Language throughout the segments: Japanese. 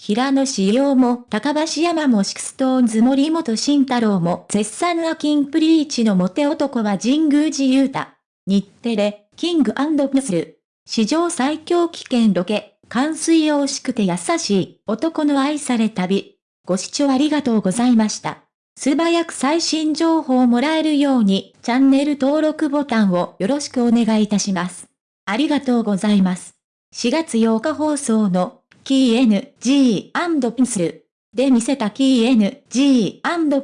平野志陽も高橋山もシクストーンズ森本慎太郎も絶賛アキンプリーチのモテ男は神宮寺勇太。日テレ、キングプスル。史上最強危険ロケ、冠水用しくて優しい男の愛され旅。ご視聴ありがとうございました。素早く最新情報をもらえるようにチャンネル登録ボタンをよろしくお願いいたします。ありがとうございます。4月8日放送のキー N, G, スルで見せたキー N, G,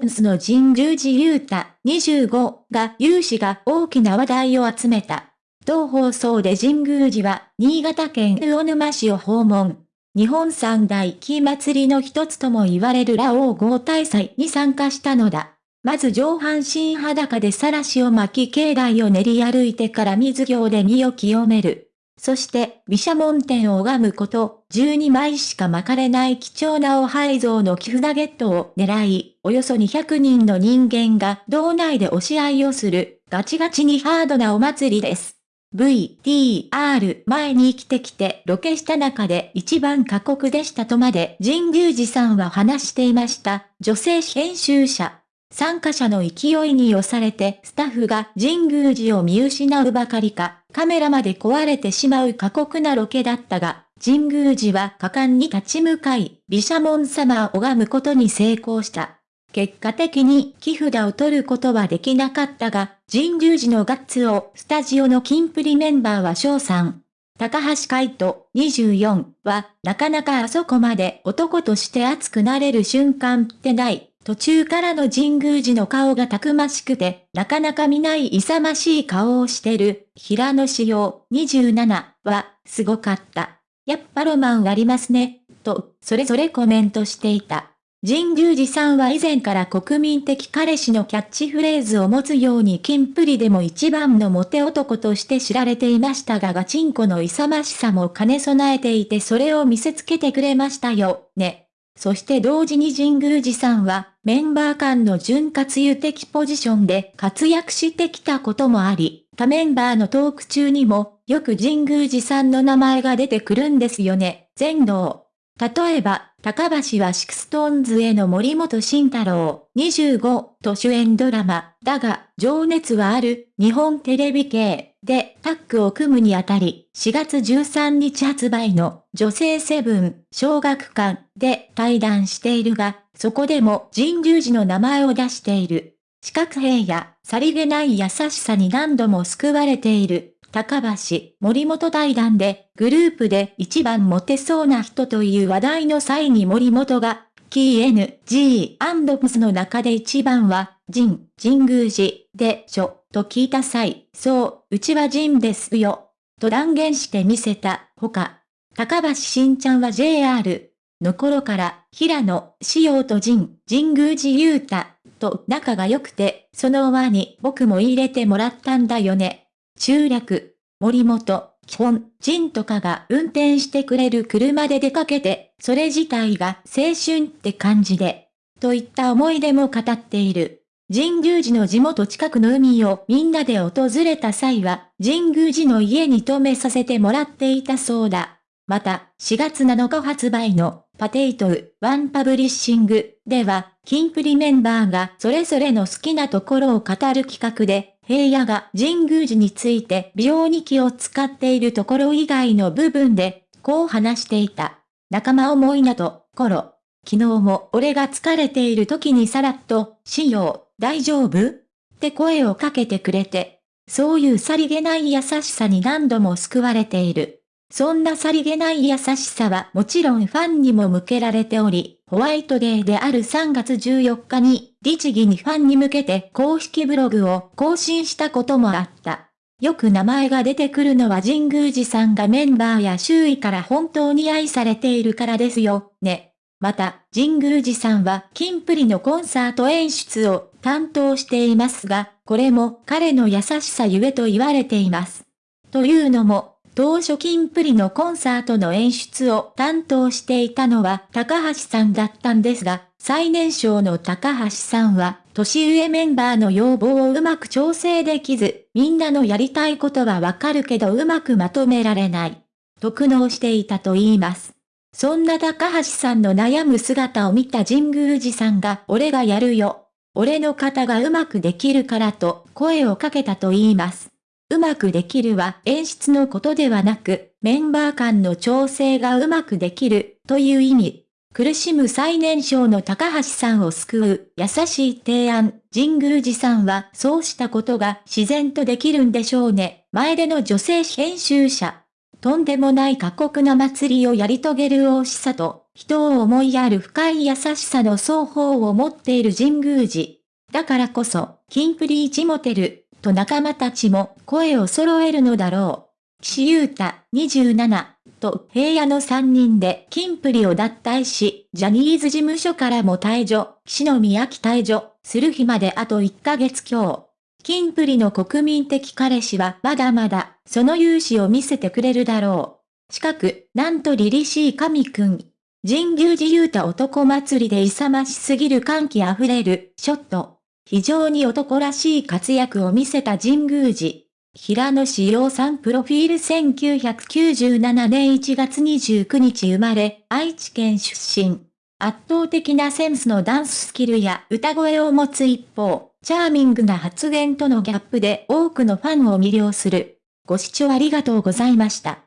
スの神宮寺勇太25が有志が大きな話題を集めた。同放送で神宮寺は新潟県魚沼市を訪問。日本三大木祭りの一つとも言われるラオウ豪大祭に参加したのだ。まず上半身裸でさらしを巻き境内を練り歩いてから水行で身を清める。そして、毘沙門天を拝むこと、12枚しか巻かれない貴重なお廃像の木札ゲットを狙い、およそ200人の人間が道内で押し合いをする、ガチガチにハードなお祭りです。VTR 前に生きてきてロケした中で一番過酷でしたとまで神宮寺さんは話していました。女性編集者。参加者の勢いに押されてスタッフが神宮寺を見失うばかりか、カメラまで壊れてしまう過酷なロケだったが、神宮寺は果敢に立ち向かい、毘沙門様を拝むことに成功した。結果的に木札を取ることはできなかったが、神宮寺のガッツをスタジオのキンプリメンバーは翔さん。高橋海人24はなかなかあそこまで男として熱くなれる瞬間ってない。途中からの神宮寺の顔がたくましくて、なかなか見ない勇ましい顔をしてる、平野志陽27は、すごかった。やっぱロマンありますね、と、それぞれコメントしていた。神宮寺さんは以前から国民的彼氏のキャッチフレーズを持つようにキンプリでも一番のモテ男として知られていましたがガチンコの勇ましさも兼ね備えていてそれを見せつけてくれましたよ、ね。そして同時に神宮寺さんはメンバー間の潤滑油的ポジションで活躍してきたこともあり、他メンバーのトーク中にもよく神宮寺さんの名前が出てくるんですよね、全能。例えば、高橋はシクストーンズへの森本慎太郎。25と主演ドラマ、だが、情熱はある、日本テレビ系。でタッグを組むにあたり、4月13日発売の。女性セブン。小学館。で対談しているが、そこでも神宮寺の名前を出している。四角兵やさりげない優しさに何度も救われている。高橋、森本対談で、グループで一番モテそうな人という話題の際に森本が、キー N, G, プスの中で一番は、ジン、神宮寺、でしょ、と聞いた際、そう、うちはジンですよ、と断言してみせた、ほか。高橋新ちゃんは JR の頃から、平野、仕様とジン、神宮寺勇太、と仲が良くて、その輪に僕も入れてもらったんだよね。中略、森本、基本、人とかが運転してくれる車で出かけて、それ自体が青春って感じで、といった思い出も語っている。神宮寺の地元近くの海をみんなで訪れた際は、神宮寺の家に泊めさせてもらっていたそうだ。また、4月7日発売の POTATO、ワンパブリッシングでは、キンプリメンバーがそれぞれの好きなところを語る企画で、平野が神宮寺について美容に気を使っているところ以外の部分で、こう話していた。仲間思いなと、コロ。昨日も俺が疲れている時にさらっと、しよう、大丈夫？って声をかけてくれて、そういうさりげない優しさに何度も救われている。そんなさりげない優しさはもちろんファンにも向けられており、ホワイトデーである3月14日に、律儀にファンに向けて公式ブログを更新したこともあった。よく名前が出てくるのは神宮寺さんがメンバーや周囲から本当に愛されているからですよ、ね。また、神宮寺さんはキンプリのコンサート演出を担当していますが、これも彼の優しさゆえと言われています。というのも、当初金プリのコンサートの演出を担当していたのは高橋さんだったんですが、最年少の高橋さんは、年上メンバーの要望をうまく調整できず、みんなのやりたいことはわかるけどうまくまとめられない。と苦悩していたと言います。そんな高橋さんの悩む姿を見た神宮寺さんが俺がやるよ。俺の方がうまくできるからと声をかけたと言います。うまくできるは演出のことではなく、メンバー間の調整がうまくできるという意味。苦しむ最年少の高橋さんを救う優しい提案、神宮寺さんはそうしたことが自然とできるんでしょうね。前での女性編集者。とんでもない過酷な祭りをやり遂げる大しさと、人を思いやる深い優しさの双方を持っている神宮寺。だからこそ、キンプリーチモテル、と仲間たちも声を揃えるのだろう。岸優太、27、と平野の3人でキンプリを脱退し、ジャニーズ事務所からも退場、篠宮城退場、する日まであと1ヶ月強。キンプリの国民的彼氏はまだまだ、その勇姿を見せてくれるだろう。近く、なんと凛々しい神くん。神宮寺勇太男祭りで勇ましすぎる歓喜あふれる、ショット。非常に男らしい活躍を見せた神宮寺。平野志陽さんプロフィール1997年1月29日生まれ、愛知県出身。圧倒的なセンスのダンススキルや歌声を持つ一方、チャーミングな発言とのギャップで多くのファンを魅了する。ご視聴ありがとうございました。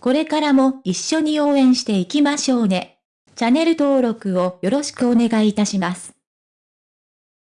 これからも一緒に応援していきましょうね。チャンネル登録をよろしくお願いいたします。